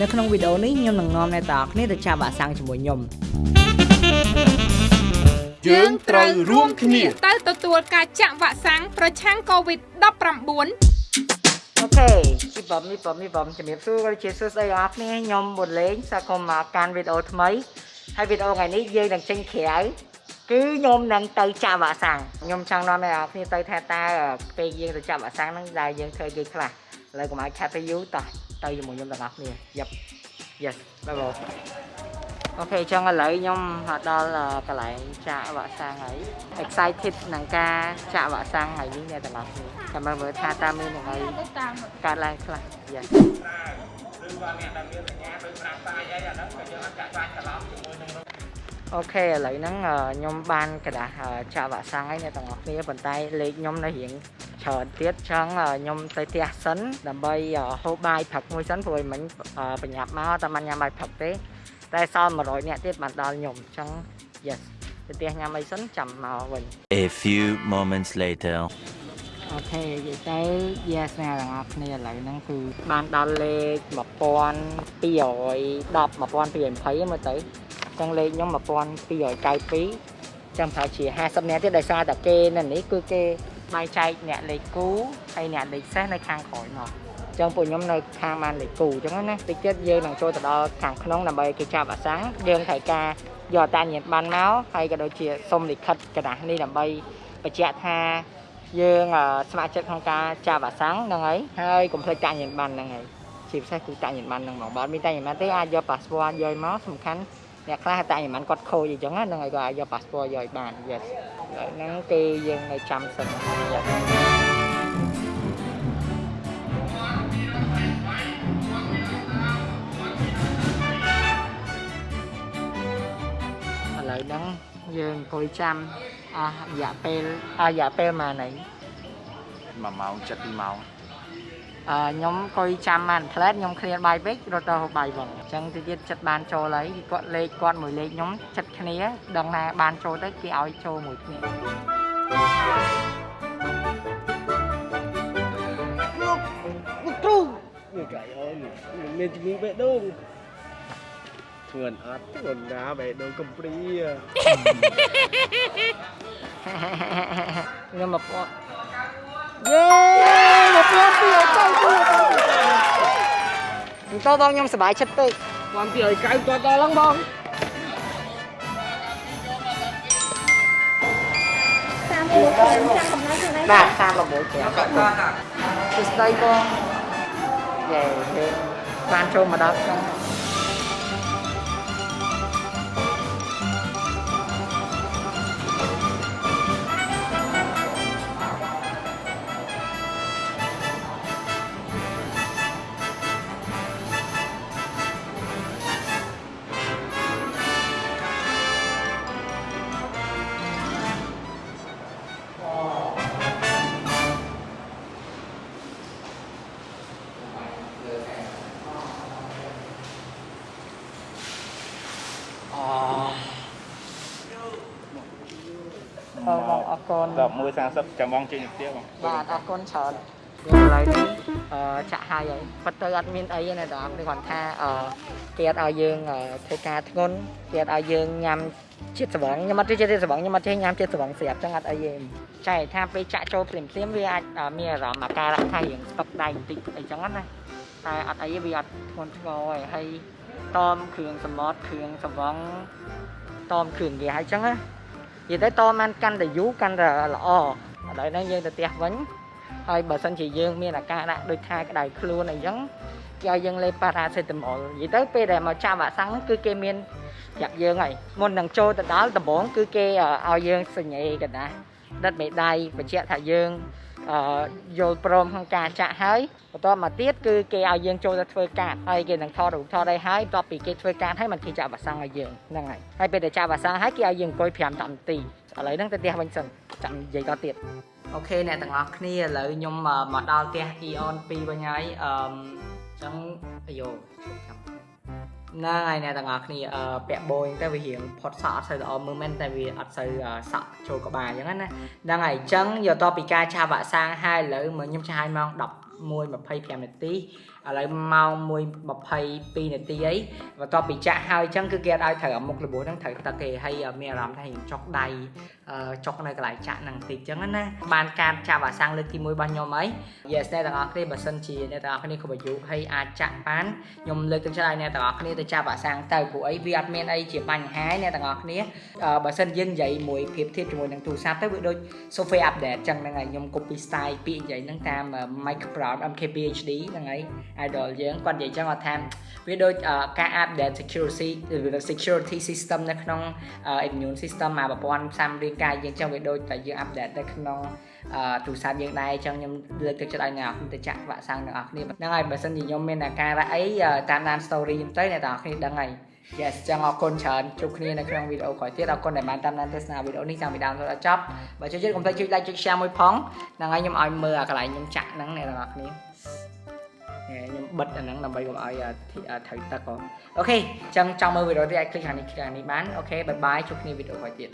នៅក្នុងវីដេអូនេះខ្ញុំនឹងនាំអ្នកទាំងអស់គ្នាទៅចាប់វ៉ាក់សាំងជាមួយខ្ញុំយើងត្រូវរួមគ្នាទៅទទួលការចាក់វ៉ាក់សាំងប្រឆាំង COVID-19 អូខេពីបំនេះបំនេះបំជំរាបសួរក៏ជាសួស្តីបងប្អូនខ្ញុំបុនលេងសាកុំមកកាន់វីដេអូថ្មីហើយវីដេអូថ្ងៃនេះយើងនឹងចេញក្រៅគឺខ្ញុំនឹងទៅចាប់វ៉ាក់សាំងខ្ញុំចង់នាំអ្នកនរគ្នាទៅថាតើពេលយើងទៅចាប់វ៉ាក់សាំងហ្នឹងដែលយើងធ្វើគេខ្លះឥឡូវកុំឲ្យខាត់ទៅយូរតោះ ទៅជាមួយខ្ញុំទាំងអស់គ្នាយ៉ាប់ Yes បាយបងអូខេចឹងឥឡូវខ្ញុំមកដល់កន្លែងចាក់វ៉ាក់សាំងហើយ excited នឹងការចាក់វ៉ាក់សាំងហើយនេះអ្នកទាំងអស់គ្នាចាំមើលមើលថាតើមានអ្វីកើតឡើងខ្លះ Yes អូខេឥឡូវហ្នឹងខ្ញុំបានកដាស់ចាក់វ៉ាក់សាំងហើយអ្នកទាំងអស់គ្នាប៉ុន្តែលេខខ្ញុំនៅរៀង ច្រើនទៀតចឹងខ្ញុំទៅផ្ទះសិនដើម្បីហូបបាយផឹកមួយសិនព្រោះមិញបញ្ញាប់មកតែមិនញ៉ាំបាយផឹកទេតែសល់100នាក់ទៀតបានដល់ខ្ញុំចឹង yes ទៅផ្ទះញ៉ាំអីសិនចាំមកវិញ A few moments later. អូខេនិយាយទៅ yes អ្នកទាំងអស់គ្នាឥឡូវហ្នឹងគឺបានដល់លេខ1210 1220មើលទៅចឹងលេខខ្ញុំ1292ចឹងប្រហែលជា50នាក់ទៀតដោយសារតែគេនៅនេះគឺគេ បាយចែកអ្នកលេខគូហើយអ្នកលេខសេះនៅខាងក្រោយមកចឹងពួកខ្ញុំនៅខាងបានលេខគូចឹងណាតិចទៀតយើងនឹងចូលទៅដល់ខាងក្នុងដើម្បីគេចាប់អាសាំងយើងត្រូវការយកតាញាណប័ណ្ណមកហើយក៏ដូចជាសុំលិខិតក្រដាស់នេះដើម្បីបញ្ជាក់ថាយើងស្ម័គ្រចិត្តក្នុងការចាប់អាសាំងហ្នឹងហើយហើយកុំភ្លេចតាញាណប័ណ្ណហ្នឹងហើយជាពិសេសគឺតាញាណប័ណ្ណហ្នឹងមកបើមានតាញាណប័ណ្ណទេអាចយក passport យកមកសំខាន់ អ្នកខ្លះតាញាតបានគាត់ខូចអញ្ចឹងហ្នឹងហើយក៏អាចយកប៉ាសពតយកឲ្យបាន yes ហ្នឹងគឺយើងនៅចាំសិន yes ឥឡូវហ្នឹងយើងអង្គុយចាំអស់រយៈពេលអស់រយៈពេលប៉ុន្មានហើយ1ម៉ោង7ម៉ោងអឺ ខ្ញុំអង្គុយចាំបានផ្លែតខ្ញុំឃ្លានបាយពេករត់ទៅហូបបាយវិញអញ្ចឹងទៅទៀតចិត្តបានចូលហើយគាត់លេខគាត់មួយលេខខ្ញុំចិត្តគ្នាដឹងថាបានចូលទៅគេឲ្យចូលមួយគ្នាលោកគ្រូនេះកាយអូនមិនមានជំនាញបេះដូងធ្ងន់អត់ធ្ងន់ណាបេះដូងកំព្រីខ្ញុំមកពាត់យេមកពាត់ពីឲ្យចៅទៅ ទៅបងខ្ញុំសប្បាយចិត្តពេកបានពីឲ្យកៅគាត់ដល់ឡើងបងបាទ36គ្រាប់សួស្ដីបងយេយើងបានចូលមកដល់ក្នុ គុណ11:30ចាំបងចេញទៅផ្ទះបងបាទអរគុណច្រើនយើងឥឡូវនេះអឺចាក់ហើយហើយប៉ុន្តែអត់មានអីទេណាបងនេះគាត់ថាអឺគេអត់ឲ្យយើងអឺធ្វើការធ្ងន់គេអត់ឲ្យយើងញ៉ាំជាតិស្បង់ខ្ញុំអត់ចេះជាតិស្បង់ខ្ញុំអត់ចេះញ៉ាំជាតិស្បង់ស្រាប់ចឹងអត់អីទេចែកថាពេលចាក់ចូលភ្លាមភ្លាមវាអាចអឺមានអារម្មណ៍អាការៈថារៀងស្តុកដៃបន្តិចអីចឹងណាតែអត់អីទេវាអត់ធ្ងន់ធ្ងរទេហើយតមគ្រឿងសមុទ្រគ្រឿងស្បង់តមគ្រឿងគេហើយចឹងណា និយាយទៅតមបានកាន់តែយូរកាន់តែល្អឥឡូវហ្នឹងយើងទៅផ្ទះវិញហើយបើសិនជាយើងមានអាការៈដូចថាក្តៅខ្លួនអីចឹងគេឲ្យយើងលេបប៉ារ៉ាសេតាមុលនិយាយទៅពេលដែលមកចាប់វ៉ាក់សាំងហ្នឹងគឺគេមានប្រាប់យើងហើយមុននឹងចូលទៅដល់ដំបូងគឺគេឲ្យយើងសញ្ញេកណ្ដាស់ដិតមេដៃបញ្ជាក់ថាយើងអឺ យល់ព្រមក្នុងការចាក់ហើយបន្តមកទៀតគឺគេឲ្យយើងចូលទៅធ្វើការហើយគេនឹងថតរូបថតអីហើយបន្ទាប់ពីគេធ្វើការហើយมันគេចាក់វ៉ាក់សាំងឲ្យយើងហ្នឹងហើយហើយពេលដែលចាក់វ៉ាក់សាំងហើយគេឲ្យយើងអង្គុយ5 10នាទីឥឡូវហ្នឹងទៅផ្ទះវិញសិនចាំនិយាយតទៀតអូខេអ្នកទាំងអស់គ្នាឥឡូវខ្ញុំមកដល់ផ្ទះ Eon 2វិញហើយអឺអញ្ចឹងអាយ៉ូចាំ ហ្នឹងហើយអ្នកទាំងអស់គ្នាអឺពាក់បូអញ្ចឹងទៅវារៀងផុតសក់អត់សូវល្អមើលមែនតែវាអត់សូវសក់ចូលក្បាលអញ្ចឹងណាហ្នឹងហើយអញ្ចឹងយកតពីការឆាវ៉ាក់សាំងហើយឥឡូវមកខ្ញុំឆាឲ្យម៉ោង11:25នាទីអ ឥឡូវម៉ោង1:22នាទីអីបន្ទាប់ពីចាក់ហើយអញ្ចឹងគឺគេអត់ឲ្យត្រូវអាមុខរបួសហ្នឹងត្រូវទឹកគេហើយមានអារម្មណ៍ថាយើងចុកដៃអឺចុកនៅកន្លែងចាក់ហ្នឹងបន្តិចអញ្ចឹងណាបានការចាក់វ៉ាក់សាំងលើកទី1របស់ខ្ញុំអី Yes អ្នកទាំងអស់គ្នាបើសិនជាអ្នកទាំងអស់គ្នាគ្រប់អាយុហើយអាចចាក់បានខ្ញុំលើកទឹកចិត្តឲ្យអ្នកទាំងអស់គ្នាទៅចាក់វ៉ាក់សាំងទៅព្រោះអីវាអត់មានអីជាបញ្ហាអ្នកទាំងអស់គ្នាអឺបើសិនយើងនិយាយមួយប្រៀបធៀបជាមួយនឹងទូរស័ព្ទទៅវាដូច software update អញ្ចឹងហ្នឹងហើយខ្ញុំ copy style ពាក្យនិយាយហ្នឹងតាម Microsoft MKPHD ហ្នឹងហើយ idol យើងគាត់និយាយអញ្ចឹងគាត់ថាវាដូចការ update security security system នៅក្នុង immune system មកប្រព័ន្ធផ្សំរាងកាយយើងអញ្ចឹងវាដូចតែយើង update នៅក្នុងអឺទូរស័ព្ទយើងដែរអញ្ចឹងខ្ញុំលើកទឹកចិត្តឲ្យអ្នកនរគ្នាទៅចាក់វ៉ាក់សាំងទាំងអស់គ្នាហ្នឹងហើយបើសិនជាខ្ញុំមានអាការៈអីតាមដាន story ខ្ញុំទៅអ្នកទាំងអស់គ្នាដឹងហើយ Yes ចឹងអរគុណច្រើនជួបគ្នានៅក្នុងវីដេអូក្រោយទៀតអរគុណដែលបានតាមដានទស្សនាវីដេអូនេះតាំងពីដើមរហូតដល់ចប់បើចូលចិត្តកុំភ្លេចចុច like ចុច share មួយផងហ្នឹងហើយខ្ញុំឲ្យមើលអាកន្លែងខ្ញុំចាក់ហ្នឹងអ្នកទាំងអស់គ្នានេះ ខ្ញុំបិទអាហ្នឹងដើម្បីកុំឲ្យត្រូវទឹក okay អញ្ចឹងចង់មើលវីដេអូទៀតអាច click ខាងនេះខាងនេះបាន okay bye bye ជួបគ្នាវីដេអូក្រោយទៀត